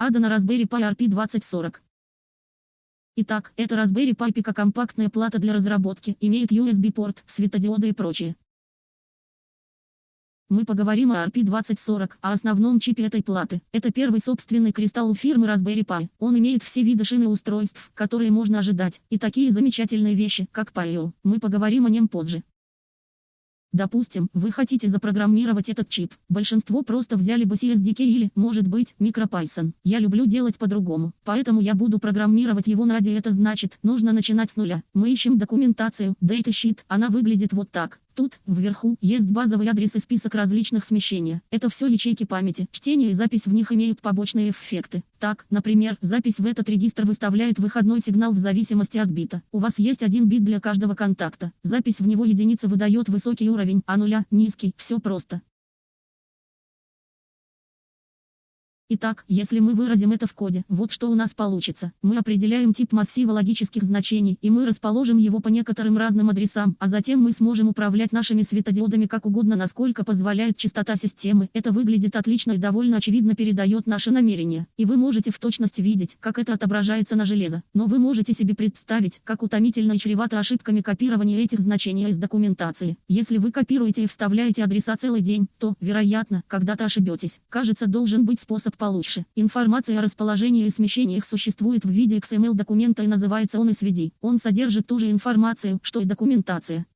ADA на Raspberry Pi RP2040. Итак, это Raspberry Pi Pico компактная плата для разработки, имеет USB-порт, светодиоды и прочее. Мы поговорим о RP2040, о основном чипе этой платы. Это первый собственный кристалл фирмы Raspberry Pi. Он имеет все виды шины устройств, которые можно ожидать, и такие замечательные вещи, как Pi.io. Мы поговорим о нем позже. Допустим, вы хотите запрограммировать этот чип. Большинство просто взяли бы CSDK или, может быть, MicroPython. Я люблю делать по-другому, поэтому я буду программировать его на ADI. Это значит, нужно начинать с нуля. Мы ищем документацию, datasheet. Она выглядит вот так. Тут, вверху, есть базовый адрес и список различных смещений. Это все ячейки памяти. Чтение и запись в них имеют побочные эффекты. Так, например, запись в этот регистр выставляет выходной сигнал в зависимости от бита. У вас есть один бит для каждого контакта. Запись в него единица выдает высокий уровень, а нуля – низкий. Все просто. Итак, если мы выразим это в коде, вот что у нас получится. Мы определяем тип массива логических значений, и мы расположим его по некоторым разным адресам, а затем мы сможем управлять нашими светодиодами как угодно, насколько позволяет частота системы. Это выглядит отлично и довольно очевидно передает наше намерение. И вы можете в точности видеть, как это отображается на железо. Но вы можете себе представить, как утомительно и чревато ошибками копирования этих значений из документации. Если вы копируете и вставляете адреса целый день, то, вероятно, когда-то ошибетесь. Кажется, должен быть способ получше. Информация о расположении и смещениях существует в виде XML документа и называется он SVD. Он содержит ту же информацию, что и документация.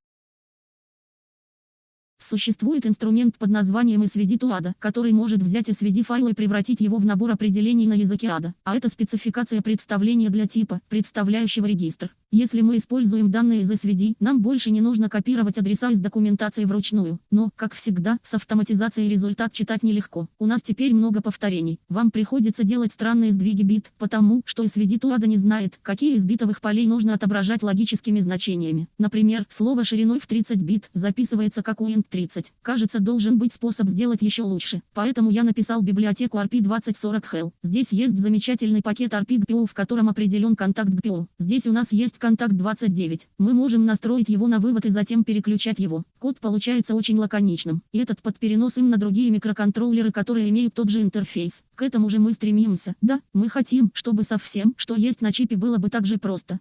Существует инструмент под названием SVD to ADA, который может взять SVD файл и превратить его в набор определений на языке ADA, а это спецификация представления для типа, представляющего регистр. Если мы используем данные из SVD, нам больше не нужно копировать адреса из документации вручную. Но, как всегда, с автоматизацией результат читать нелегко. У нас теперь много повторений. Вам приходится делать странные сдвиги бит, потому что SVD Туада не знает, какие из битовых полей нужно отображать логическими значениями. Например, слово шириной в 30 бит записывается как UINT30. Кажется, должен быть способ сделать еще лучше. Поэтому я написал библиотеку RP2040 Hell. Здесь есть замечательный пакет RP-GPO, в котором определен контакт GPO. Здесь у нас есть контакт 29. Мы можем настроить его на вывод и затем переключать его. Код получается очень лаконичным. И этот под перенос им на другие микроконтроллеры, которые имеют тот же интерфейс. К этому же мы стремимся. Да, мы хотим, чтобы со всем, что есть на чипе было бы так же просто.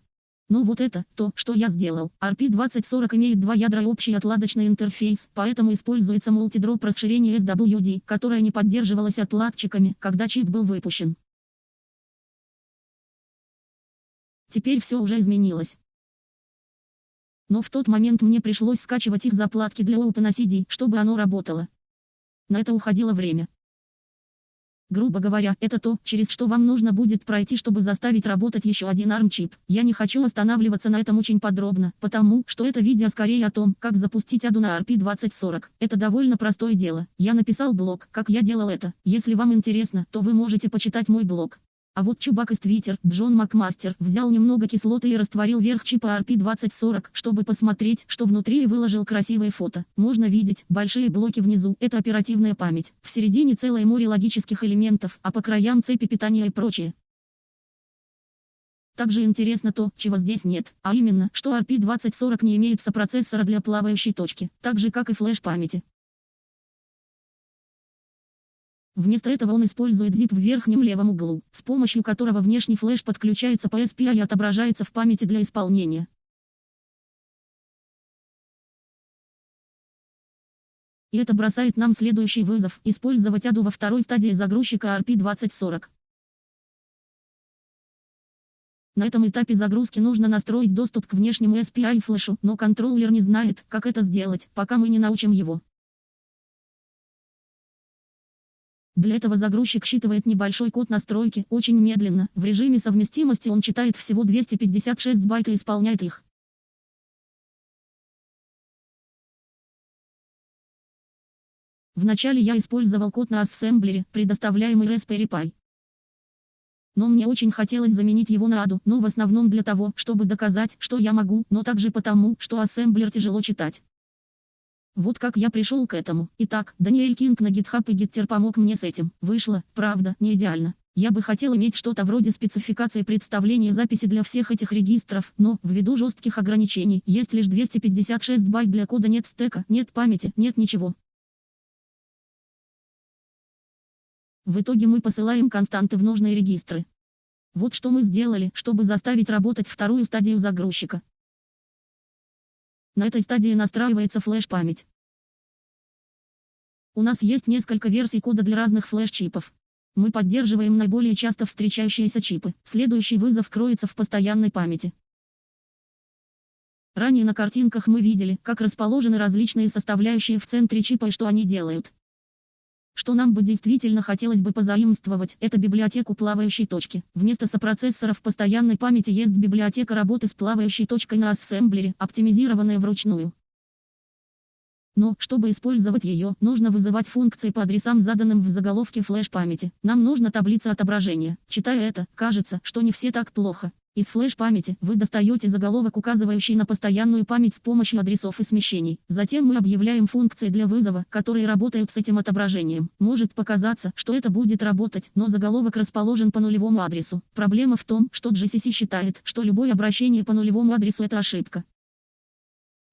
Но вот это, то, что я сделал. RP2040 имеет два ядра и общий отладочный интерфейс, поэтому используется мультидроп расширение SWD, которое не поддерживалось отладчиками, когда чип был выпущен. Теперь все уже изменилось. Но в тот момент мне пришлось скачивать их заплатки для OpenACD, чтобы оно работало. На это уходило время. Грубо говоря, это то, через что вам нужно будет пройти, чтобы заставить работать еще один ARM-чип. Я не хочу останавливаться на этом очень подробно, потому что это видео скорее о том, как запустить ADU на RP2040. Это довольно простое дело. Я написал блог, как я делал это. Если вам интересно, то вы можете почитать мой блог. А вот чубак из Твиттер, Джон Макмастер, взял немного кислоты и растворил верх чипа RP2040, чтобы посмотреть, что внутри и выложил красивое фото. Можно видеть, большие блоки внизу, это оперативная память. В середине целое море логических элементов, а по краям цепи питания и прочее. Также интересно то, чего здесь нет, а именно, что RP2040 не имеет сопроцессора для плавающей точки, так же как и флеш-памяти. Вместо этого он использует zip в верхнем левом углу, с помощью которого внешний флеш подключается по SPI и отображается в памяти для исполнения. И это бросает нам следующий вызов – использовать ADU во второй стадии загрузчика RP2040. На этом этапе загрузки нужно настроить доступ к внешнему SPI флешу, но контроллер не знает, как это сделать, пока мы не научим его. Для этого загрузчик считывает небольшой код настройки, очень медленно. В режиме совместимости он читает всего 256 байт и исполняет их. Вначале я использовал код на ассемблере, предоставляемый Raspberry Pi. Но мне очень хотелось заменить его на ADU, но в основном для того, чтобы доказать, что я могу, но также потому, что ассемблер тяжело читать. Вот как я пришел к этому. Итак, Даниэль Кинг на GitHub и Gitter помог мне с этим. Вышло, правда, не идеально. Я бы хотел иметь что-то вроде спецификации представления записи для всех этих регистров, но, ввиду жестких ограничений, есть лишь 256 байт для кода нет стека, нет памяти, нет ничего. В итоге мы посылаем константы в нужные регистры. Вот что мы сделали, чтобы заставить работать вторую стадию загрузчика. На этой стадии настраивается флеш-память. У нас есть несколько версий кода для разных флеш-чипов. Мы поддерживаем наиболее часто встречающиеся чипы. Следующий вызов кроется в постоянной памяти. Ранее на картинках мы видели, как расположены различные составляющие в центре чипа и что они делают. Что нам бы действительно хотелось бы позаимствовать, это библиотеку плавающей точки. Вместо сопроцессоров постоянной памяти есть библиотека работы с плавающей точкой на ассемблере, оптимизированная вручную. Но, чтобы использовать ее, нужно вызывать функции по адресам, заданным в заголовке флеш-памяти. Нам нужна таблица отображения. Читая это, кажется, что не все так плохо. Из флеш-памяти вы достаете заголовок, указывающий на постоянную память с помощью адресов и смещений. Затем мы объявляем функции для вызова, которые работают с этим отображением. Может показаться, что это будет работать, но заголовок расположен по нулевому адресу. Проблема в том, что GCC считает, что любое обращение по нулевому адресу это ошибка.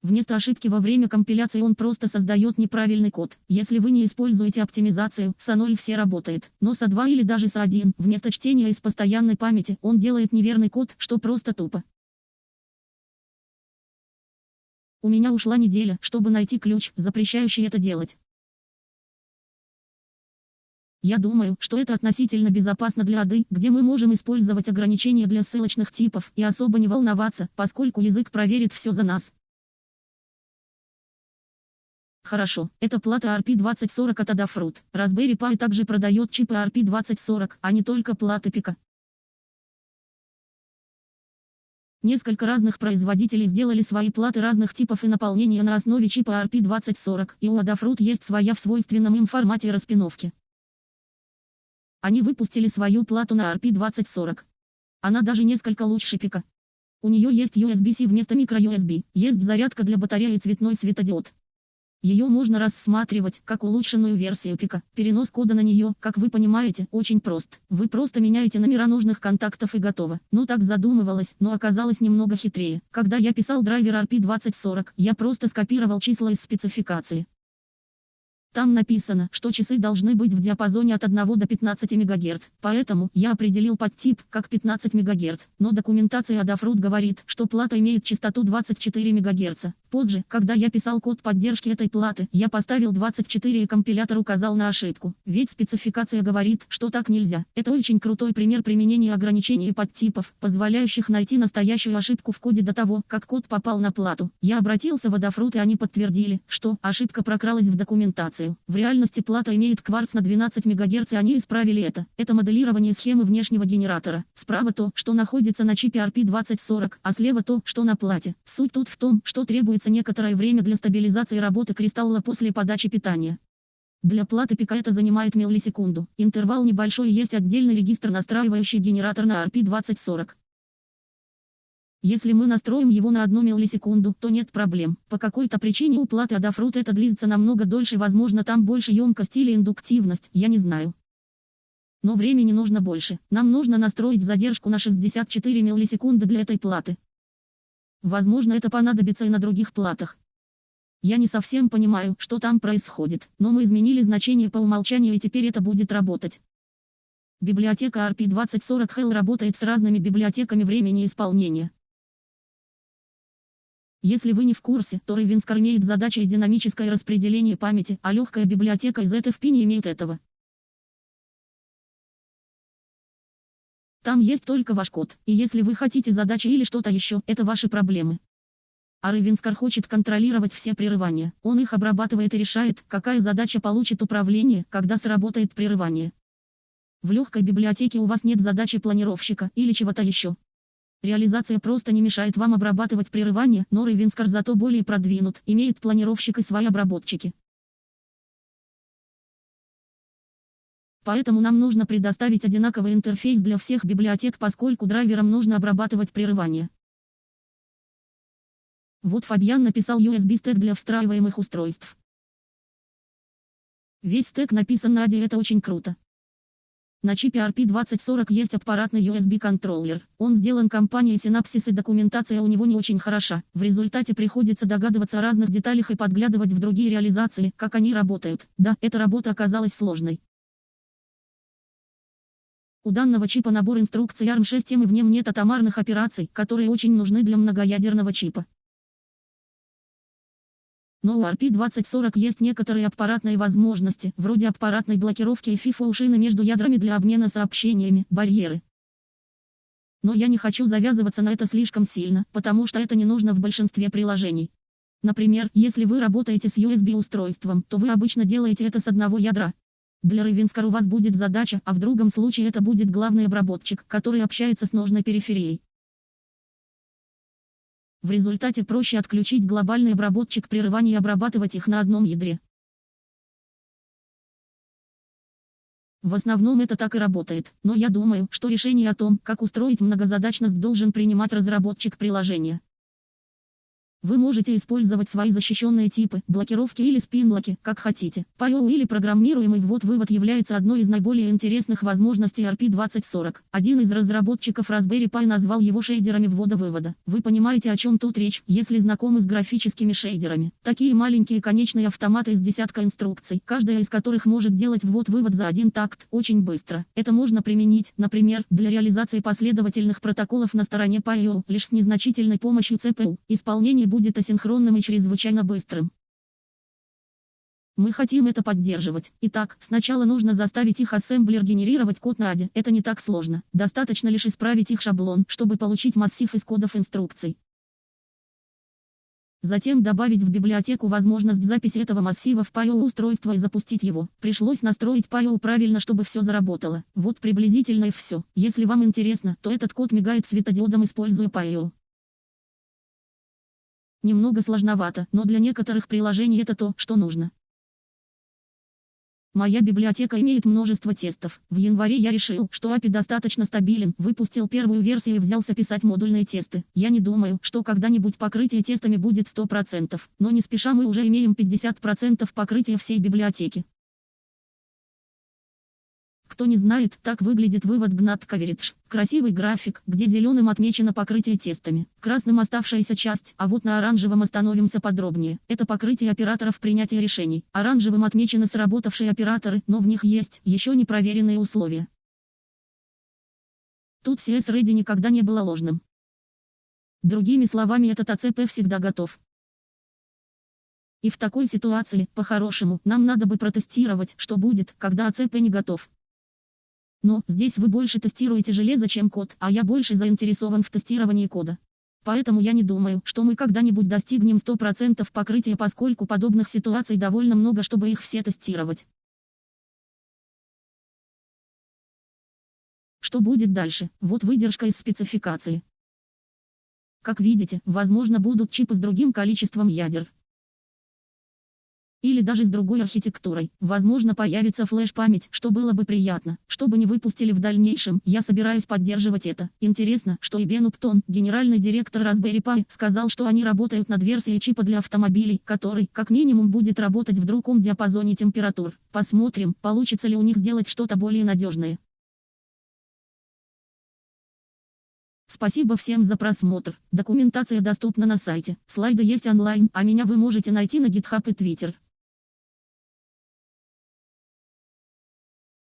Вместо ошибки во время компиляции он просто создает неправильный код. Если вы не используете оптимизацию, с А0 все работает. Но с А2 или даже с А1, вместо чтения из постоянной памяти, он делает неверный код, что просто тупо. У меня ушла неделя, чтобы найти ключ, запрещающий это делать. Я думаю, что это относительно безопасно для АДы, где мы можем использовать ограничения для ссылочных типов и особо не волноваться, поскольку язык проверит все за нас. Хорошо, это плата RP2040 от Adafruit. Raspberry Pi также продает чипы RP2040, а не только платы Пика. Несколько разных производителей сделали свои платы разных типов и наполнения на основе чипа RP2040, и у Adafruit есть своя в свойственном им формате распиновки. Они выпустили свою плату на RP2040. Она даже несколько лучше пика. У нее есть USB-C вместо microUSB, есть зарядка для батареи и цветной светодиод. Ее можно рассматривать как улучшенную версию пика. Перенос кода на нее, как вы понимаете, очень прост. Вы просто меняете номера нужных контактов и готово. Ну так задумывалось, но оказалось немного хитрее. Когда я писал драйвер RP2040, я просто скопировал числа из спецификации. Там написано, что часы должны быть в диапазоне от 1 до 15 МГц, поэтому я определил подтип как 15 МГц, но документация Adafruit говорит, что плата имеет частоту 24 МГц. Позже, когда я писал код поддержки этой платы, я поставил 24 и компилятор указал на ошибку, ведь спецификация говорит, что так нельзя. Это очень крутой пример применения ограничений подтипов, позволяющих найти настоящую ошибку в коде до того, как код попал на плату. Я обратился в Adafruit и они подтвердили, что ошибка прокралась в документацию. В реальности плата имеет кварц на 12 МГц и они исправили это. Это моделирование схемы внешнего генератора. Справа то, что находится на чипе RP2040, а слева то, что на плате. Суть тут в том, что требуется некоторое время для стабилизации работы кристалла после подачи питания. Для платы пика это занимает миллисекунду. Интервал небольшой есть отдельный регистр настраивающий генератор на RP2040. Если мы настроим его на одну миллисекунду, то нет проблем. По какой-то причине у платы Adafruit это длится намного дольше, возможно там больше емкость или индуктивность, я не знаю. Но времени нужно больше. Нам нужно настроить задержку на 64 миллисекунды для этой платы. Возможно это понадобится и на других платах. Я не совсем понимаю, что там происходит, но мы изменили значение по умолчанию и теперь это будет работать. Библиотека RP2040 Hell работает с разными библиотеками времени исполнения. Если вы не в курсе, то Ravenskar имеет задачей динамическое распределение памяти, а легкая библиотека из ZFP не имеет этого. Там есть только ваш код, и если вы хотите задачи или что-то еще, это ваши проблемы. А Ravenskar хочет контролировать все прерывания. Он их обрабатывает и решает, какая задача получит управление, когда сработает прерывание. В легкой библиотеке у вас нет задачи планировщика или чего-то еще. Реализация просто не мешает вам обрабатывать прерывания, но Ravenskar зато более продвинут, имеет планировщик и свои обработчики. Поэтому нам нужно предоставить одинаковый интерфейс для всех библиотек, поскольку драйверам нужно обрабатывать прерывания. Вот Фабиан написал USB стек для встраиваемых устройств. Весь стек написан на ADI, это очень круто. На чипе RP2040 есть аппаратный USB-контроллер. Он сделан компанией Synapsys и документация у него не очень хороша. В результате приходится догадываться о разных деталях и подглядывать в другие реализации, как они работают. Да, эта работа оказалась сложной. У данного чипа набор инструкций ARM6 и в нем нет атомарных операций, которые очень нужны для многоядерного чипа. Но у RP2040 есть некоторые аппаратные возможности, вроде аппаратной блокировки и FIFO-ушины между ядрами для обмена сообщениями, барьеры. Но я не хочу завязываться на это слишком сильно, потому что это не нужно в большинстве приложений. Например, если вы работаете с USB-устройством, то вы обычно делаете это с одного ядра. Для Ravenskar у вас будет задача, а в другом случае это будет главный обработчик, который общается с нужной периферией. В результате проще отключить глобальный обработчик прерывания и обрабатывать их на одном ядре. В основном это так и работает, но я думаю, что решение о том, как устроить многозадачность должен принимать разработчик приложения. Вы можете использовать свои защищенные типы, блокировки или спинблоки, как хотите. PIO или программируемый ввод-вывод является одной из наиболее интересных возможностей RP2040. Один из разработчиков Raspberry Pi назвал его шейдерами ввода-вывода. Вы понимаете, о чем тут речь, если знакомы с графическими шейдерами. Такие маленькие конечные автоматы из десятка инструкций, каждая из которых может делать ввод-вывод за один такт, очень быстро. Это можно применить, например, для реализации последовательных протоколов на стороне PIO, лишь с незначительной помощью CPU. Исполнение будет асинхронным и чрезвычайно быстрым. Мы хотим это поддерживать. Итак, сначала нужно заставить их ассемблер генерировать код на ADE. Это не так сложно. Достаточно лишь исправить их шаблон, чтобы получить массив из кодов инструкций. Затем добавить в библиотеку возможность записи этого массива в PIO устройство и запустить его. Пришлось настроить PIO правильно, чтобы все заработало. Вот приблизительно и все. Если вам интересно, то этот код мигает светодиодом используя PIO. Немного сложновато, но для некоторых приложений это то, что нужно. Моя библиотека имеет множество тестов. В январе я решил, что API достаточно стабилен, выпустил первую версию и взялся писать модульные тесты. Я не думаю, что когда-нибудь покрытие тестами будет 100%, но не спеша мы уже имеем 50% покрытия всей библиотеки. Кто не знает, так выглядит вывод GNAT Coverage. Красивый график, где зеленым отмечено покрытие тестами, красным оставшаяся часть, а вот на оранжевом остановимся подробнее. Это покрытие операторов принятия решений. Оранжевым отмечены сработавшие операторы, но в них есть еще непроверенные условия. Тут CS-Ready никогда не было ложным. Другими словами этот АЦП всегда готов. И в такой ситуации, по-хорошему, нам надо бы протестировать, что будет, когда АЦП не готов. Но здесь вы больше тестируете железо, чем код, а я больше заинтересован в тестировании кода. Поэтому я не думаю, что мы когда-нибудь достигнем 100% покрытия, поскольку подобных ситуаций довольно много, чтобы их все тестировать. Что будет дальше? Вот выдержка из спецификации. Как видите, возможно будут чипы с другим количеством ядер. Или даже с другой архитектурой. Возможно появится флеш-память, что было бы приятно. Чтобы не выпустили в дальнейшем, я собираюсь поддерживать это. Интересно, что и Бен Уптон, генеральный директор Raspberry Pi, сказал, что они работают над версией чипа для автомобилей, который, как минимум, будет работать в другом диапазоне температур. Посмотрим, получится ли у них сделать что-то более надежное. Спасибо всем за просмотр. Документация доступна на сайте. Слайды есть онлайн, а меня вы можете найти на GitHub и Twitter.